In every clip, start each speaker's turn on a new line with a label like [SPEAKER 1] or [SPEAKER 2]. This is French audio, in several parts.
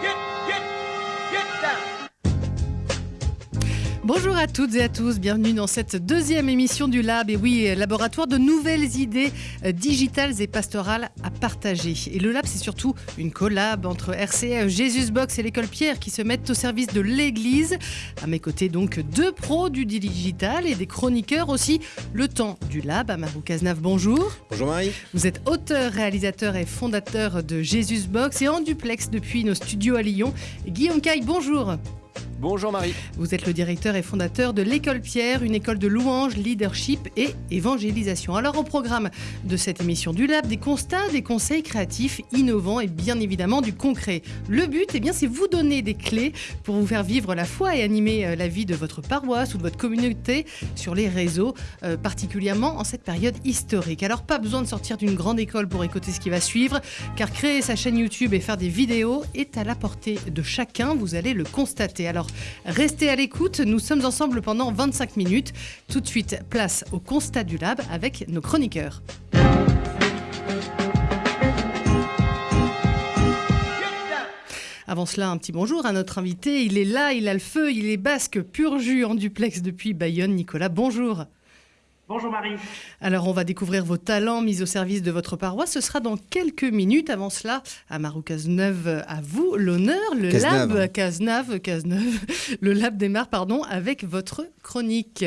[SPEAKER 1] 一 Bonjour à toutes et à tous, bienvenue dans cette deuxième émission du Lab. Et oui, laboratoire de nouvelles idées euh, digitales et pastorales à partager. Et le Lab, c'est surtout une collab entre RCA, Jesus Box et l'école Pierre qui se mettent au service de l'Église. À mes côtés, donc, deux pros du digital et des chroniqueurs aussi. Le temps du Lab, Amarou Cazenave, bonjour.
[SPEAKER 2] Bonjour Marie.
[SPEAKER 1] Vous êtes auteur, réalisateur et fondateur de Jesus Box et en duplex depuis nos studios à Lyon. Guillaume Caille, bonjour.
[SPEAKER 2] Bonjour Marie.
[SPEAKER 1] Vous êtes le directeur et fondateur de l'école Pierre, une école de louange, leadership et évangélisation. Alors au programme de cette émission du Lab, des constats, des conseils créatifs, innovants et bien évidemment du concret. Le but, eh bien, c'est vous donner des clés pour vous faire vivre la foi et animer euh, la vie de votre paroisse ou de votre communauté sur les réseaux, euh, particulièrement en cette période historique. Alors pas besoin de sortir d'une grande école pour écouter ce qui va suivre, car créer sa chaîne YouTube et faire des vidéos est à la portée de chacun, vous allez le constater. Alors restez à l'écoute, nous sommes ensemble pendant 25 minutes. Tout de suite, place au constat du lab avec nos chroniqueurs. Avant cela, un petit bonjour à notre invité. Il est là, il a le feu, il est basque, pur jus en duplex depuis Bayonne. Nicolas, bonjour.
[SPEAKER 3] Bonjour Marie.
[SPEAKER 1] Alors on va découvrir vos talents mis au service de votre paroisse. Ce sera dans quelques minutes. Avant cela, Amarou Cazeneuve, à vous l'honneur. Le lab Cazeneuve, Cazeneuve, le lab démarre pardon avec votre chronique.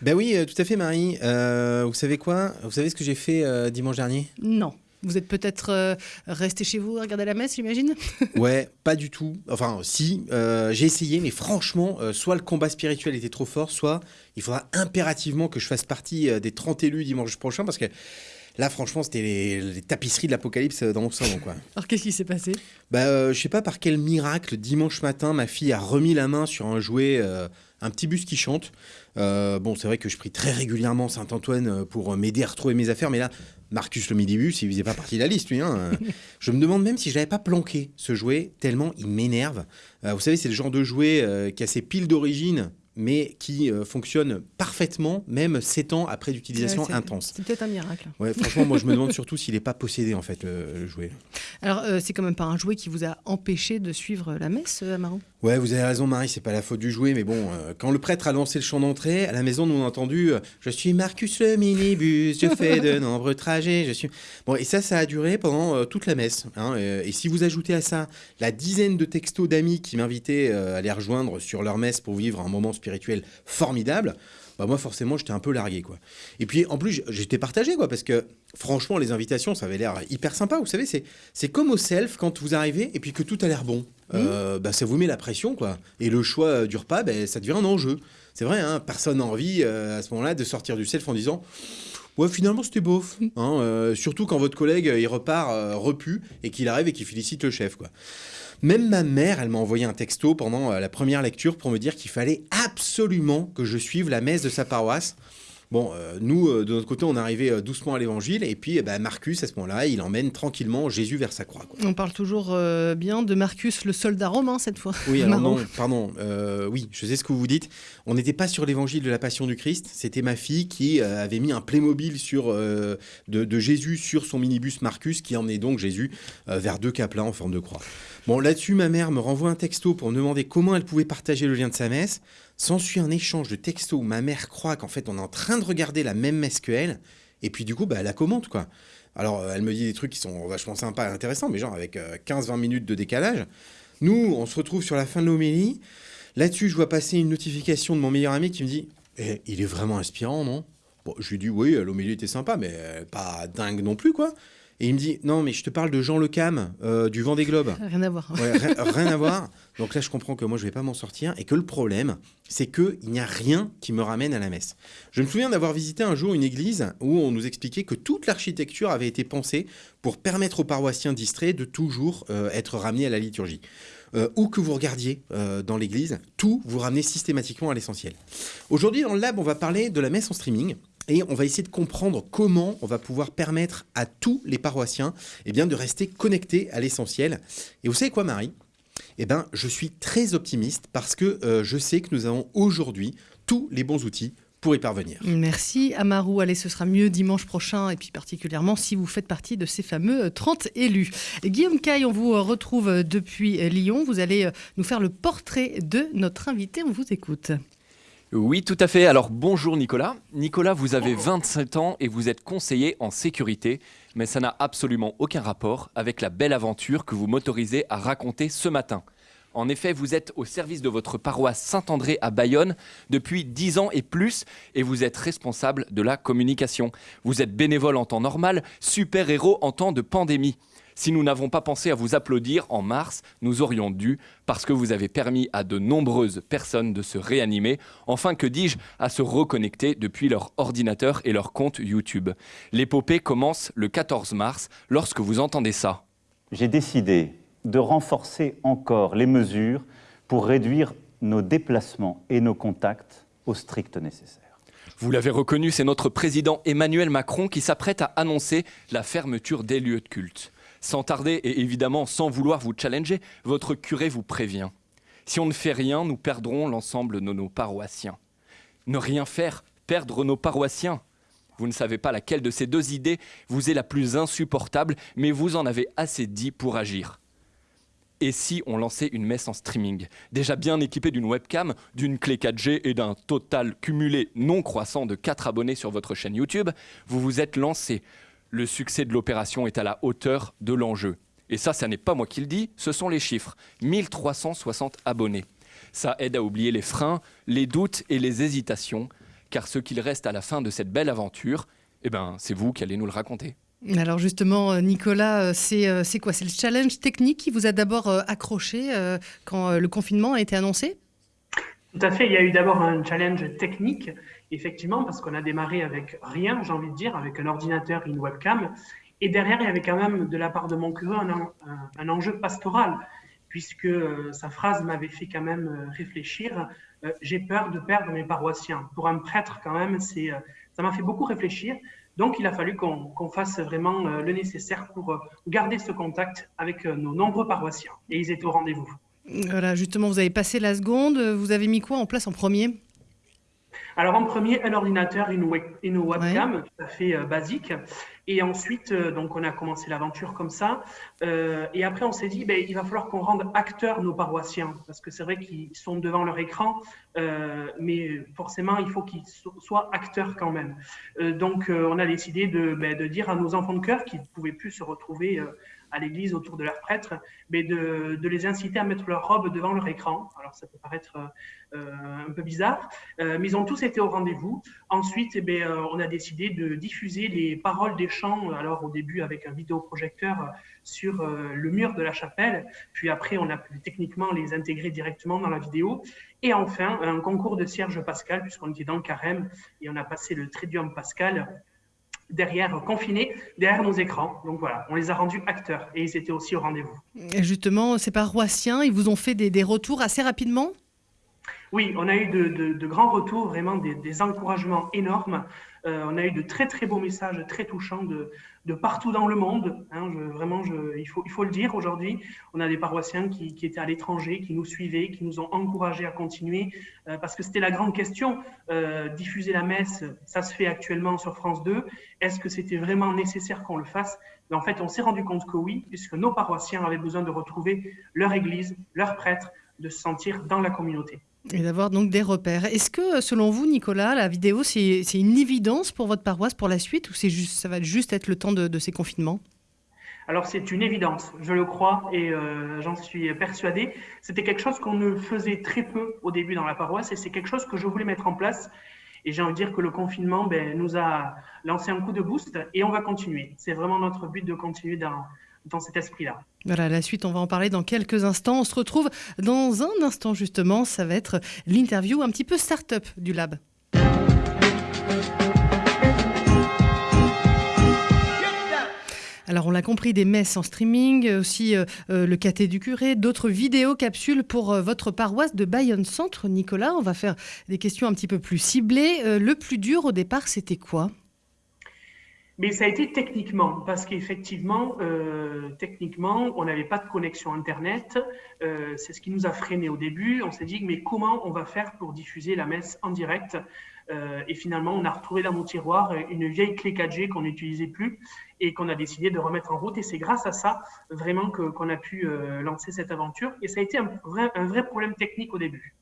[SPEAKER 2] Ben oui, euh, tout à fait Marie. Euh, vous savez quoi? Vous savez ce que j'ai fait euh, dimanche dernier?
[SPEAKER 1] Non. Vous êtes peut-être euh, resté chez vous regarder la messe, j'imagine
[SPEAKER 2] Ouais, pas du tout. Enfin, si, euh, j'ai essayé, mais franchement, euh, soit le combat spirituel était trop fort, soit il faudra impérativement que je fasse partie des 30 élus dimanche prochain, parce que là, franchement, c'était les, tapisseries de l'apocalypse dans mon salon. Quoi.
[SPEAKER 1] Alors, qu'est-ce qui s'est passé?
[SPEAKER 2] Bah, Je sais pas par quel miracle, dimanche matin, ma fille a remis la main sur un jouet, un petit bus qui chante. bon, c'est vrai que je prie très régulièrement Saint-Antoine pour m'aider à retrouver mes affaires, mais là, Marcus le midibus, il faisait pas partie de la liste, lui. Hein. je me demande même si je n'avais pas planqué ce jouet, tellement il m'énerve. Euh, vous savez, c'est le genre de jouet euh, qui a ses piles d'origine, mais qui euh, fonctionne parfaitement, même 7 ans après d'utilisation intense.
[SPEAKER 1] C'est peut-être un miracle.
[SPEAKER 2] Ouais, franchement, moi je me demande surtout s'il n'est pas possédé, en fait, le, jouet.
[SPEAKER 1] Alors, c'est quand même pas un jouet qui vous a empêché de suivre la messe, Amaron
[SPEAKER 2] Ouais, vous avez raison, Marie, c'est pas la faute du jouet, mais bon, quand le prêtre a lancé le chant d'entrée, à la maison, nous on a entendu Je suis Marcus le minibus, je fais de nombreux trajets, je suis. Bon, et ça, ça a duré pendant toute la messe. Hein, et si vous ajoutez à ça la dizaine de textos d'amis qui m'invitaient à les rejoindre sur leur messe pour vivre un moment spirituel formidable, bah moi forcément j'étais un peu largué quoi. Et puis en plus j'étais partagé quoi parce que franchement les invitations ça avait l'air hyper sympa. Vous savez c'est c'est comme au self quand vous arrivez et puis que tout a l'air bon. Mmh. Euh, bah, ça vous met la pression quoi. Et le choix du repas bah, ça devient un enjeu. C'est vrai hein, personne n'a envie euh, à ce moment-là de sortir du self en disant Ouais, finalement, c'était beauf. Mmh. Hein, euh, surtout quand votre collègue, il repart repu et qu'il arrive et qu'il félicite le chef, quoi. Même ma mère, elle m'a envoyé un texto pendant euh, la première lecture pour me dire qu'il fallait absolument que je suive la messe de sa paroisse. Bon, euh, nous, euh, de notre côté, on arrivait euh, doucement à l'évangile, et puis eh ben, Marcus, à ce moment-là, il emmène tranquillement Jésus vers sa croix.
[SPEAKER 1] On parle toujours bien de Marcus, le soldat romain, cette fois.
[SPEAKER 2] Oui, alors non, pardon, oui, je sais ce que vous dites. On n'était pas sur l'évangile de la Passion du Christ, c'était ma fille qui avait mis un Playmobil sur, de, de, Jésus sur son minibus Marcus, qui emmenait donc Jésus vers deux caplas en forme de croix. Bon, là-dessus, ma mère me renvoie un texto pour me demander comment elle pouvait partager le lien de sa messe. S'ensuit un échange de textos où ma mère croit qu'en fait on est en train de regarder la même qu'elle, et puis du coup bah, elle la commente quoi. Alors elle me dit des trucs qui sont vachement sympas et intéressants, mais genre avec 15-20 euh, minutes de décalage. Nous, on se retrouve sur la fin de l'homélie. Là-dessus, je vois passer une notification de mon meilleur ami qui me dit eh, Il est vraiment inspirant, non? Bon, je lui dis Oui, l'homélie était sympa, mais euh, pas dingue non plus, quoi. Et il me dit non mais je te parle de Jean Le Cam euh, du Vent des Globes.
[SPEAKER 1] Rien à voir.
[SPEAKER 2] rien, à voir. Donc là je comprends que moi je vais pas m'en sortir et que le problème c'est que il n'y a rien qui me ramène à la messe. Je me souviens d'avoir visité un jour une église où on nous expliquait que toute l'architecture avait été pensée pour permettre aux paroissiens distraits de toujours euh, être ramenés à la liturgie. Euh, où que vous regardiez dans l'église, tout vous ramenait systématiquement à l'essentiel. Aujourd'hui dans le lab on va parler de la messe en streaming et on va essayer de comprendre comment on va pouvoir permettre à tous les paroissiens eh bien, de rester connectés à l'essentiel. Et vous savez quoi, Marie? Eh ben, je suis très optimiste parce que euh, je sais que nous avons aujourd'hui tous les bons outils pour y parvenir.
[SPEAKER 1] Merci Amarou. Allez, ce sera mieux dimanche prochain et puis particulièrement si vous faites partie de ces fameux 30 élus. Guillaume Caille, on vous retrouve depuis Lyon. Vous allez nous faire le portrait de notre invité. On vous écoute.
[SPEAKER 3] Oui, tout à fait. Alors bonjour Nicolas. Nicolas, vous avez 27 ans et vous êtes conseiller en sécurité, mais ça n'a absolument aucun rapport avec la belle aventure que vous m'autorisez à raconter ce matin. En effet, vous êtes au service de votre paroisse Saint-André à Bayonne depuis 10 ans et plus et vous êtes responsable de la communication. Vous êtes bénévole en temps normal, super-héros en temps de pandémie. Si nous n'avons pas pensé à vous applaudir en mars, nous aurions dû, parce que vous avez permis à de nombreuses personnes de se réanimer, enfin que dis-je, à se reconnecter depuis leur ordinateur et leur compte YouTube. L'épopée commence le 14 mars, lorsque vous entendez ça.
[SPEAKER 4] J'ai décidé de renforcer encore les mesures pour réduire nos déplacements et nos contacts au strict nécessaire.
[SPEAKER 3] Vous l'avez reconnu, c'est notre président Emmanuel Macron qui s'apprête à annoncer la fermeture des lieux de culte. Sans tarder et évidemment sans vouloir vous challenger, votre curé vous prévient. Si on ne fait rien, nous perdrons l'ensemble de nos paroissiens. Ne rien faire, perdre nos paroissiens. Vous ne savez pas laquelle de ces deux idées vous est la plus insupportable, mais vous en avez assez dit pour agir. Et si on lançait une messe en streaming, déjà bien équipée d'une webcam, d'une clé 4G et d'un total cumulé non croissant de 4 abonnés sur votre chaîne YouTube, vous vous êtes lancé le succès de l'opération est à la hauteur de l'enjeu. Et ça, ça n'est pas moi qui le dis, ce sont les chiffres. 1360 abonnés. Ça aide à oublier les freins, les doutes et les hésitations, car ce qu'il reste à la fin de cette belle aventure, eh ben, c'est vous qui allez nous le raconter.
[SPEAKER 1] Alors justement, euh, Nicolas, euh, euh, c'est quoi? C'est le challenge technique qui vous a d'abord accroché quand le confinement a été annoncé?
[SPEAKER 5] Tout à fait, il y a eu d'abord un challenge technique effectivement, parce qu'on a démarré avec rien, j'ai envie de dire, avec un ordinateur et une webcam. Et derrière, il y avait quand même, de la part de mon curé, un, enjeu pastoral, puisque euh, sa phrase m'avait fait quand même euh, réfléchir. Euh, j'ai peur de perdre mes paroissiens. Pour un prêtre, quand même, c'est, ça m'a fait beaucoup réfléchir. Donc, il a fallu qu'on fasse vraiment le nécessaire pour garder ce contact avec nos nombreux paroissiens. Et ils étaient au rendez-vous.
[SPEAKER 1] Voilà, justement, vous avez passé la seconde. Vous avez mis quoi en place en premier?
[SPEAKER 5] Alors en premier, un ordinateur, une, une webcam, tout à fait euh, basique. Et ensuite, euh, donc on a commencé l'aventure comme ça. Euh, et après, on s'est dit, ben, il va falloir qu'on rende acteurs nos paroissiens, parce que c'est vrai qu'ils sont devant leur écran, mais forcément, il faut qu'ils soient acteurs quand même. donc, on a décidé de, ben, de, dire à nos enfants de cœur qui ne pouvaient plus se retrouver à l'église autour de leurs prêtres, mais de, les inciter à mettre leur robe devant leur écran. Alors ça peut paraître euh, un peu bizarre, euh, mais ils ont tous été au rendez-vous. Ensuite, eh euh, on a décidé de diffuser les paroles des chants, alors au début avec un vidéoprojecteur sur le mur de la chapelle, puis après on a pu techniquement les intégrer directement dans la vidéo, et enfin un concours de Serge Pascal, puisqu'on était dans le carême, et on a passé le Tridium Pascal derrière, confinés, derrière nos écrans. Donc voilà, on les a rendus acteurs et ils étaient aussi au rendez-vous.
[SPEAKER 1] Justement, ces paroissiens, ils vous ont fait des, des retours assez rapidement?
[SPEAKER 5] Oui, on a eu de, grands retours, vraiment des, encouragements énormes. Euh, on a eu de très très beaux messages, très touchants de, partout dans le monde. Hein. vraiment, il, faut, le dire aujourd'hui. On a des paroissiens qui, étaient à l'étranger, qui nous suivaient, qui nous ont encouragés à continuer, euh, parce que c'était la grande question. Euh, diffuser la messe, ça se fait actuellement sur France 2. Est-ce que c'était vraiment nécessaire qu'on le fasse? En fait, on s'est rendu compte que oui, puisque nos paroissiens avaient besoin de retrouver leur église, leur prêtre, de se sentir dans la communauté.
[SPEAKER 1] Et d'avoir donc des repères. Est-ce que, selon vous, Nicolas, la vidéo, c'est une évidence pour votre paroisse pour la suite ou juste, ça va juste être le temps de, ces confinements?
[SPEAKER 5] Alors c'est une évidence, je le crois et euh, j'en suis persuadé. C'était quelque chose qu'on ne faisait très peu au début dans la paroisse et c'est quelque chose que je voulais mettre en place. Et j'ai envie de dire que le confinement ben, nous a lancé un coup de boost et on va continuer. C'est vraiment notre but de continuer dans, dans cet esprit-là.
[SPEAKER 1] Voilà, la suite, on va en parler dans quelques instants. On se retrouve dans un instant, justement. Ça va être l'interview un petit peu start-up du Lab. Alors on l'a compris, des messes en streaming, aussi euh, euh, le caté du curé, d'autres vidéos capsules pour euh, votre paroisse de Bayonne Centre. Nicolas, on va faire des questions un petit peu plus ciblées. le plus dur au départ, c'était quoi?
[SPEAKER 5] Mais ça a été techniquement, parce qu'effectivement, euh, techniquement, on n'avait pas de connexion Internet. Euh, c'est ce qui nous a freiné au début. On s'est dit, mais comment on va faire pour diffuser la messe en direct? Euh, Et finalement, on a retrouvé dans mon tiroir une vieille clé 4G qu'on n'utilisait plus et qu'on a décidé de remettre en route. Et c'est grâce à ça, vraiment, qu'on a pu lancer cette aventure. Et ça a été un vrai problème technique au début.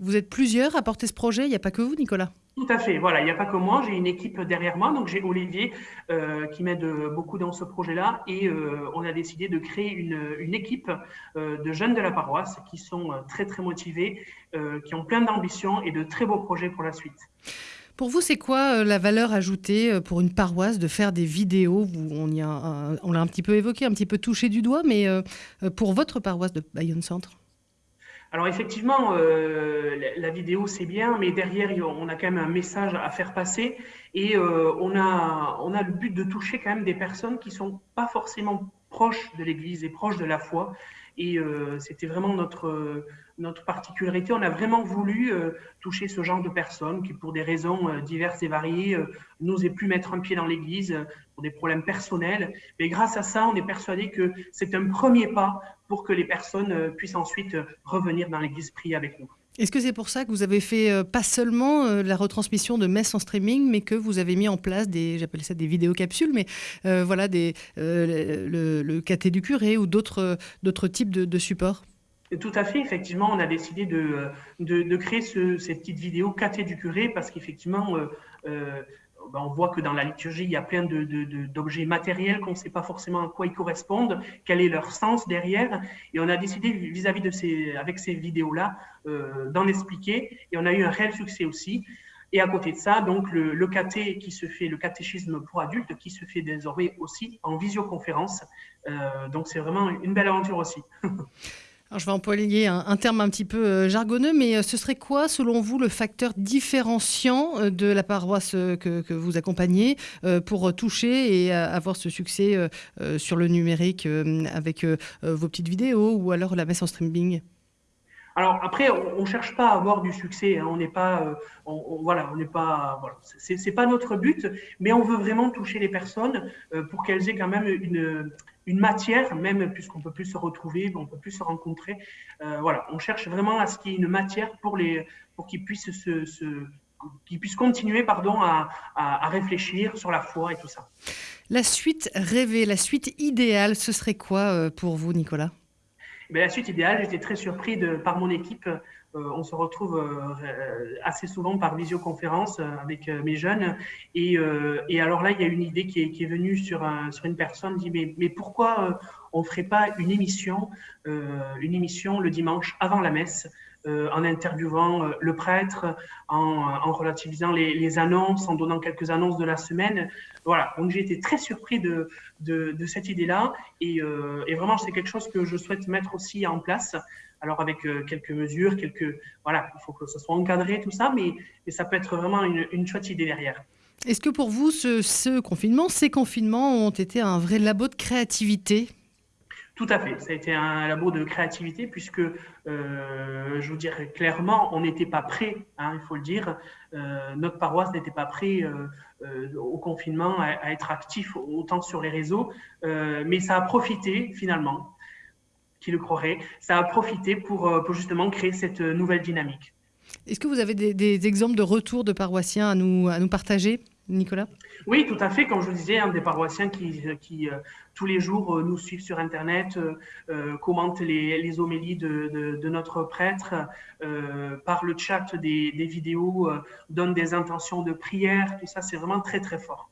[SPEAKER 1] Vous êtes plusieurs à porter ce projet, il n'y a pas que vous, Nicolas.
[SPEAKER 5] Tout à fait, voilà, il n'y a pas que moi, j'ai une équipe derrière moi, donc j'ai Olivier euh, qui m'aide beaucoup dans ce projet-là et euh, on a décidé de créer une, équipe euh, de jeunes de la paroisse qui sont très très motivés, qui ont plein d'ambition et de très beaux projets pour la suite.
[SPEAKER 1] Pour vous, c'est quoi la valeur ajoutée pour une paroisse de faire des vidéos? On l'a un petit peu évoqué, un petit peu touché du doigt, mais pour votre paroisse de Bayonne Centre
[SPEAKER 5] alors effectivement, euh, la, vidéo c'est bien, mais derrière on a quand même un message à faire passer et euh, on, a, on a le but de toucher quand même des personnes qui sont pas forcément proches de l'Église et proches de la foi. Et euh, c'était vraiment notre, notre particularité. On a vraiment voulu euh, toucher ce genre de personnes qui, pour des raisons euh, diverses et variées, n'osaient plus mettre un pied dans l'Église pour des problèmes personnels. Mais grâce à ça, on est persuadé que c'est un premier pas pour que les personnes puissent ensuite revenir dans l'Église prier avec nous.
[SPEAKER 1] Est-ce que c'est pour ça que vous avez fait euh, pas seulement euh, la retransmission de messes en streaming, mais que vous avez mis en place des, j'appelle ça des vidéocapsules, mais euh, voilà, des, le, le caté du curé ou d'autres types de, supports?
[SPEAKER 5] Tout à fait, effectivement, on a décidé de, de, créer ce, ces petites vidéos caté du curé parce qu'effectivement, ben, on voit que dans la liturgie, il y a plein d'objets matériels qu'on ne sait pas forcément à quoi ils correspondent, quel est leur sens derrière. Et on a décidé, vis-à-vis de ces, avec ces vidéos-là, euh, d'en expliquer. Et on a eu un réel succès aussi. Et à côté de ça, donc le, le caté qui se fait, le catéchisme pour adultes, qui se fait désormais aussi en visioconférence. Euh, donc c'est vraiment une belle aventure aussi.
[SPEAKER 1] je vais employer un, terme un petit peu euh, jargonneux, mais euh, ce serait quoi, selon vous, le facteur différenciant euh, de la paroisse que, vous accompagnez pour toucher et avoir ce succès sur le numérique avec vos petites vidéos ou alors la messe en streaming?
[SPEAKER 5] Alors après, on, ne cherche pas à avoir du succès. Hein. on n'est pas, voilà, on n'est pas, voilà, c'est pas notre but, mais on veut vraiment toucher les personnes pour qu'elles aient quand même une, une matière, même puisqu'on peut plus se retrouver, on peut plus se rencontrer. Euh, voilà, on cherche vraiment à ce qu'il y ait une matière pour les, pour qu'ils puissent se, puissent continuer, pardon, à, à, réfléchir sur la foi et tout ça.
[SPEAKER 1] La suite rêvée, la suite idéale, ce serait quoi euh, pour vous, Nicolas?
[SPEAKER 5] Eh La suite idéale, j'étais très surpris de, par mon équipe on se retrouve euh, assez souvent par visioconférence euh, avec mes jeunes. Et, alors là, il y a une idée qui est, venue sur, une personne, dit mais, pourquoi on ne ferait pas une émission le dimanche avant la messe en interviewant le prêtre, en, relativisant les, annonces, en donnant quelques annonces de la semaine. Voilà, donc j'ai été très surpris de, cette idée-là et, vraiment c'est quelque chose que je souhaite mettre aussi en place alors avec euh, quelques mesures, quelques voilà, il faut que ce soit encadré tout ça, mais, ça peut être vraiment une, une chouette idée derrière.
[SPEAKER 1] Est-ce que pour vous, ce, confinement, ces confinements ont été un vrai labo de créativité?
[SPEAKER 5] Tout à fait, ça a été un labo de créativité puisque, euh, je vous dirais clairement, on n'était pas prêt, hein, il faut le dire. Euh, notre paroisse n'était pas prêt au confinement à, être actif autant sur les réseaux, mais ça a profité finalement qui le croirait, ça a profité pour, euh, justement créer cette euh, nouvelle dynamique.
[SPEAKER 1] Est-ce que vous avez des, exemples de retour de paroissiens à nous, à nous partager, Nicolas?
[SPEAKER 5] Oui, tout à fait. Comme je vous disais, des paroissiens qui, euh, tous les jours nous suivent sur Internet, commentent les, homélies de, de, notre prêtre, par le chat des, des vidéos, donnent des intentions de prière. Tout ça, c'est vraiment très, très fort.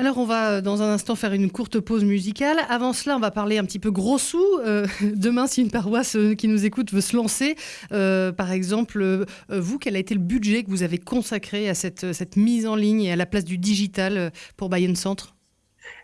[SPEAKER 1] Alors on va euh, dans un instant faire une courte pause musicale. Avant cela, on va parler un petit peu gros sous. Euh, demain, si une paroisse euh, qui nous écoute veut se lancer, par exemple, vous, quel a été le budget que vous avez consacré à cette, mise en ligne et à la place du digital pour Bayonne Centre?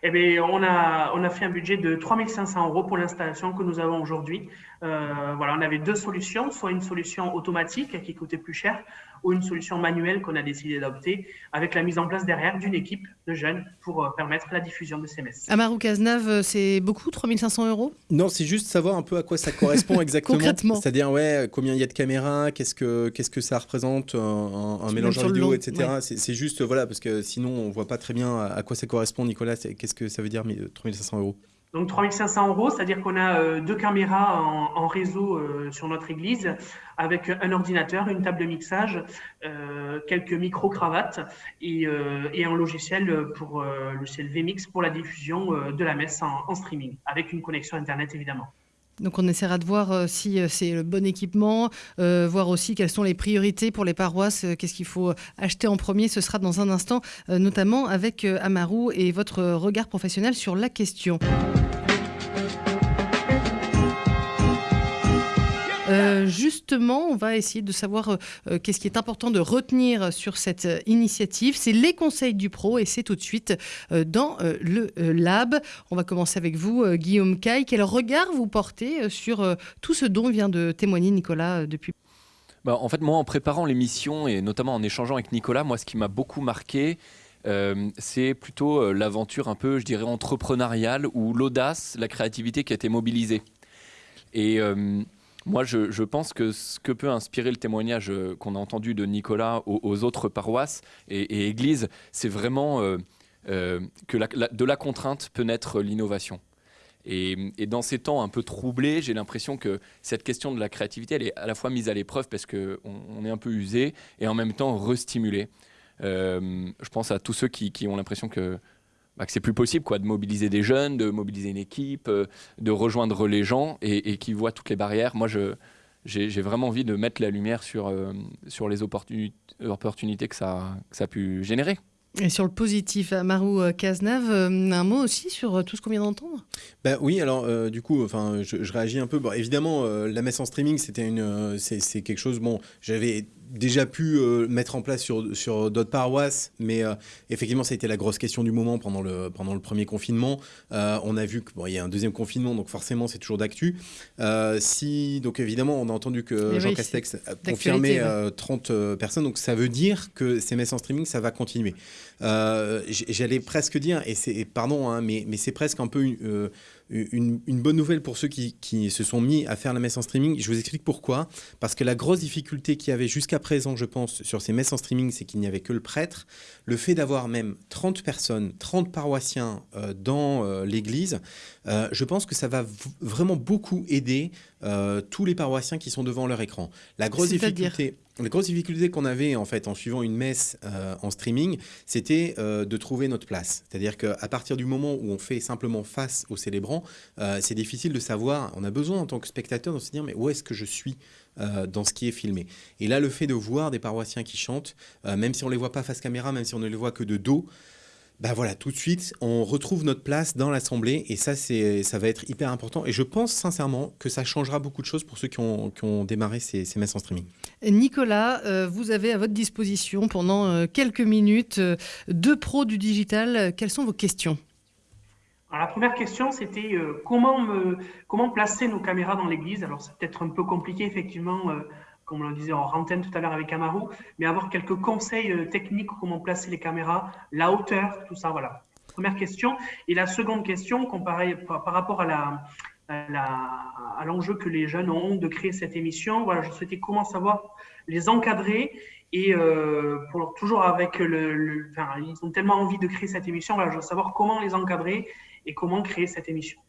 [SPEAKER 5] Eh bien, on a, on a fait un budget de 3500 euros pour l'installation que nous avons aujourd'hui. voilà, on avait deux solutions, soit une solution automatique qui coûtait plus cher, ou une solution manuelle qu'on a décidé d'adopter avec la mise en place derrière d'une équipe de jeunes pour euh, permettre la diffusion de ces messes.
[SPEAKER 1] Amarou Cazenave, c'est beaucoup, 3500 euros?
[SPEAKER 2] Non, c'est juste savoir un peu à quoi ça correspond exactement.
[SPEAKER 1] Concrètement.
[SPEAKER 2] C'est-à-dire, ouais, combien il y a de caméras, qu'est-ce que, qu'est-ce que ça représente, un, un mélangeur vidéo, etc. Ouais. C'est juste, voilà, parce que sinon, on voit pas très bien à quoi ça correspond, Nicolas. Qu'est-ce que ça veut dire, 3500 euros?
[SPEAKER 5] Donc 3500 euros, c'est-à-dire qu'on a euh, deux caméras en, réseau euh, sur notre église, avec un ordinateur, une table de mixage, euh, quelques micro-cravates et, un logiciel pour le logiciel VMix pour la diffusion de la messe en, streaming, avec une connexion Internet évidemment.
[SPEAKER 1] Donc on essaiera de voir si c'est le bon équipement, voir aussi quelles sont les priorités pour les paroisses, qu'est-ce qu'il faut acheter en premier. Ce sera dans un instant, notamment avec Amarou et votre regard professionnel sur la question. Euh, justement, on va essayer de savoir euh, qu'est-ce qui est important de retenir sur cette euh, initiative. C'est les conseils du pro et c'est tout de suite euh, dans euh, le lab. On va commencer avec vous, Guillaume Caille. Quel regard vous portez sur tout ce dont vient de témoigner Nicolas depuis?
[SPEAKER 3] Bah, En fait, moi, en préparant l'émission et notamment en échangeant avec Nicolas, moi, ce qui m'a beaucoup marqué, euh, c'est plutôt euh, l'aventure un peu, je dirais, entrepreneuriale ou l'audace, la créativité qui a été mobilisée. Et euh, moi, je, pense que ce que peut inspirer le témoignage qu'on a entendu de Nicolas aux, autres paroisses et, églises, c'est vraiment que la, la, de la contrainte peut naître l'innovation. Et, dans ces temps un peu troublés, j'ai l'impression que cette question de la créativité, elle est à la fois mise à l'épreuve parce qu'on on est un peu usé et en même temps restimulé. Euh, je pense à tous ceux qui ont l'impression que, bah, que c'est plus possible quoi, de mobiliser des jeunes, de mobiliser une équipe, euh, de rejoindre les gens et, et, qui voient toutes les barrières. Moi, je, j'ai vraiment envie de mettre la lumière sur, euh, sur les opportunités, opportunités que, ça, que ça a pu générer.
[SPEAKER 1] Et sur le positif, Marou Cazenave, un mot aussi sur tout ce qu'on vient d'entendre?
[SPEAKER 2] Bah Oui, alors euh, du coup, enfin, je, je, réagis un peu. Bon, évidemment, euh, la messe en streaming, c'était une, euh, c'est quelque chose. Bon, j'avais déjà pu euh, mettre en place sur, sur d'autres paroisses, mais euh, effectivement, ça a été la grosse question du moment pendant le, pendant le premier confinement. Euh, on a vu qu'il bon, y a un deuxième confinement, donc forcément, c'est toujours d'actu. si, donc évidemment, on a entendu que mais Jean oui, Castex a confirmé ouais. 30 personnes, donc ça veut dire que ces messes en streaming, ça va continuer. J'allais presque dire, et c'est pardon, hein, mais, mais c'est presque un peu une une, bonne nouvelle pour ceux qui, qui, se sont mis à faire la messe en streaming. Je vous explique pourquoi. Parce que la grosse difficulté qu'il y avait jusqu'à présent, je pense, sur ces messes en streaming, c'est qu'il n'y avait que le prêtre. Le fait d'avoir même 30 personnes, 30 paroissiens euh, dans euh, l'église, euh, je pense que ça va vraiment beaucoup aider euh, tous les paroissiens qui sont devant leur écran. La grosse difficulté... La grosse difficulté qu'on avait en fait en suivant une messe euh, en streaming, c'était euh, de trouver notre place. C'est-à-dire qu'à partir du moment où on fait simplement face aux célébrants, euh, c'est difficile de savoir. On a besoin en tant que spectateur de se dire mais où est-ce que je suis dans ce qui est filmé? Et là, le fait de voir des paroissiens qui chantent, même si on les voit pas face caméra, même si on ne les voit que de dos, ben voilà, tout de suite, on retrouve notre place dans l'Assemblée et ça, c'est, ça va être hyper important. Et je pense sincèrement que ça changera beaucoup de choses pour ceux qui ont, qui ont démarré ces, ces, messes en streaming.
[SPEAKER 1] Nicolas, euh, vous avez à votre disposition pendant euh, quelques minutes euh, deux pros du digital. Quelles sont vos questions?
[SPEAKER 5] Alors, la première question, c'était euh, comment, me, comment placer nos caméras dans l'église? Alors, c'est peut-être un peu compliqué, effectivement, euh, comme on le disait en antenne tout à l'heure avec Amaru, mais avoir quelques conseils euh, techniques, comment placer les caméras, la hauteur, tout ça, voilà. Première question. Et la seconde question, comparée par, rapport à l'enjeu que les jeunes ont de créer cette émission, voilà, je souhaitais comment savoir les encadrer et euh, pour toujours avec le, ils ont tellement envie de créer cette émission, voilà, je veux savoir comment les encadrer et comment créer cette émission.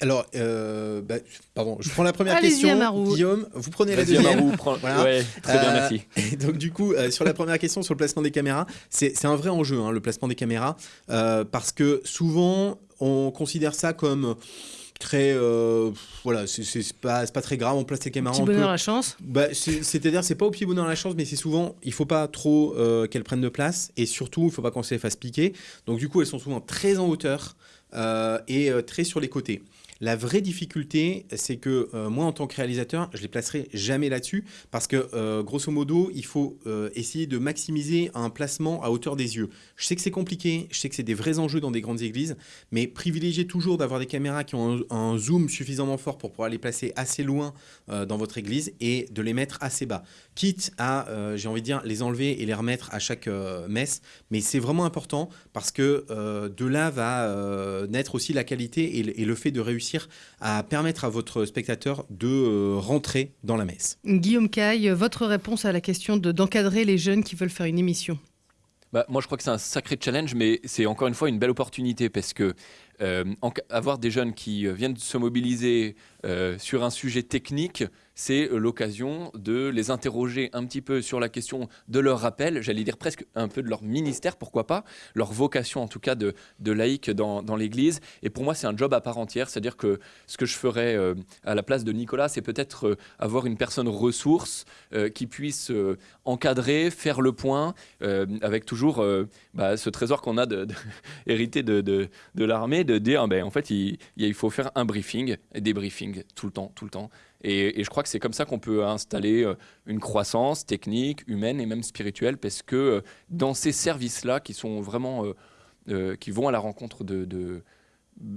[SPEAKER 2] Alors, euh, bah, pardon, je prends la première question. Guillaume, vous prenez la deuxième.
[SPEAKER 3] Amaru, prend... voilà. ouais, très bien, merci.
[SPEAKER 2] Euh, et donc, du coup, euh, sur la première question, sur le placement des caméras, c'est un vrai enjeu, hein, le placement des caméras, euh, parce que souvent, on considère ça comme très euh, voilà c'est pas c'est pas très grave on place les caméras
[SPEAKER 1] petit bonheur à la chance
[SPEAKER 2] bah, c'est à dire c'est pas au petit bonheur à la chance mais c'est souvent il faut pas trop euh, qu'elles prennent de place et surtout il faut pas qu'on se les fasse piquer donc du coup elles sont souvent très en hauteur et très sur les côtés. La vraie difficulté, c'est que euh, moi, en tant que réalisateur, je les placerai jamais là-dessus parce que, euh, grosso modo, il faut euh, essayer de maximiser un placement à hauteur des yeux. Je sais que c'est compliqué, je sais que c'est des vrais enjeux dans des grandes églises, mais privilégiez toujours d'avoir des caméras qui ont un, zoom suffisamment fort pour pouvoir les placer assez loin dans votre église et de les mettre assez bas. Quitte à, j'ai envie de dire, les enlever et les remettre à chaque messe, mais c'est vraiment important parce que de là va naître aussi la qualité et le fait de réussir à permettre à votre spectateur de euh, rentrer dans la messe.
[SPEAKER 1] Guillaume Caille, votre réponse à la question d'encadrer les jeunes qui veulent faire une émission?
[SPEAKER 3] Bah, moi, je crois que c'est un sacré challenge, mais c'est encore une fois une belle opportunité parce que euh, avoir des jeunes qui euh, viennent se mobiliser sur un sujet technique, c'est l'occasion de les interroger un petit peu sur la question de leur rappel, j'allais dire presque un peu de leur ministère, pourquoi pas, leur vocation en tout cas de, de laïque dans, l'Église. Et pour moi, c'est un job à part entière, c'est-à-dire que ce que je ferais euh, à la place de Nicolas, c'est peut-être euh, avoir une personne ressource euh, qui puisse encadrer, faire le point, avec toujours bah, ce trésor qu'on a hérité de, l'armée, de dire, ben, en fait, il faut faire un briefing, des briefings tout le temps, tout le temps. Et, je crois que c'est comme ça qu'on peut installer euh, une croissance technique, humaine et même spirituelle, parce que euh, dans ces services-là, qui sont vraiment, euh, qui vont à la rencontre de,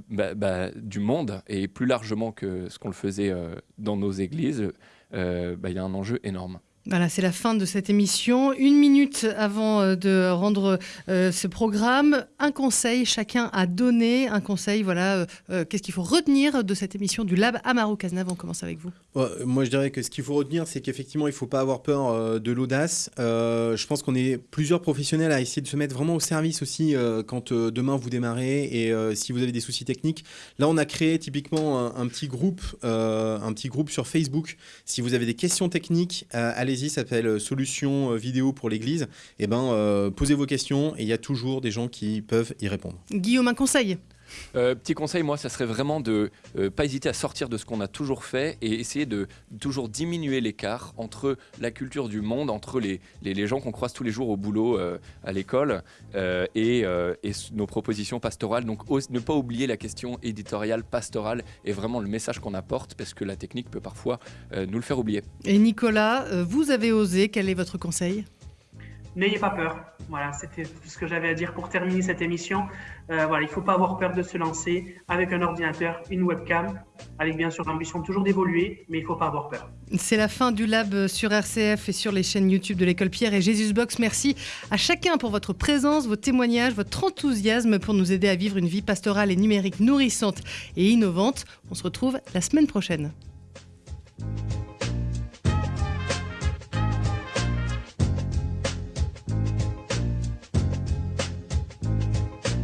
[SPEAKER 3] bah, bah, du monde et plus largement que ce qu'on le faisait dans nos églises, bah, il y a un enjeu énorme.
[SPEAKER 1] Voilà, c'est la fin de cette émission. Une minute avant euh, de rendre euh, ce programme, un conseil, chacun a donné un conseil. Voilà, euh, qu'est-ce qu'il faut retenir de cette émission du Lab Amaro Cazenave On commence avec vous.
[SPEAKER 2] moi, je dirais que ce qu'il faut retenir, c'est qu'effectivement, il ne faut pas avoir peur de l'audace. je pense qu'on est plusieurs professionnels à essayer de se mettre vraiment au service aussi quand demain vous démarrez et si vous avez des soucis techniques. Là, on a créé typiquement un, un petit groupe, un petit groupe sur Facebook. Si vous avez des questions techniques, allez s'appelle euh, Solutions euh, vidéo pour l'Église. Et eh ben, euh, posez vos questions et il y a toujours des gens qui peuvent y répondre.
[SPEAKER 1] Guillaume, un conseil?
[SPEAKER 3] Petit conseil, moi, ça serait vraiment de ne pas hésiter à sortir de ce qu'on a toujours fait et essayer de toujours diminuer l'écart entre la culture du monde, entre les, les, gens qu'on croise tous les jours au boulot, à l'école, et, et, nos propositions pastorales. Donc, ne pas oublier la question éditoriale, pastorale, et vraiment le message qu'on apporte, parce que la technique peut parfois nous le faire oublier.
[SPEAKER 1] Et Nicolas, vous avez osé, quel est votre conseil?
[SPEAKER 5] N'ayez pas peur. Voilà, c'était tout ce que j'avais à dire pour terminer cette émission. Euh, voilà, il ne faut pas avoir peur de se lancer avec un ordinateur, une webcam, avec bien sûr l'ambition toujours d'évoluer, mais il ne faut pas avoir peur.
[SPEAKER 1] C'est la fin du lab sur RCF et sur les chaînes YouTube de l'école Pierre et Jésusbox. Merci à chacun pour votre présence, vos témoignages, votre enthousiasme pour nous aider à vivre une vie pastorale et numérique nourrissante et innovante. On se retrouve la semaine prochaine.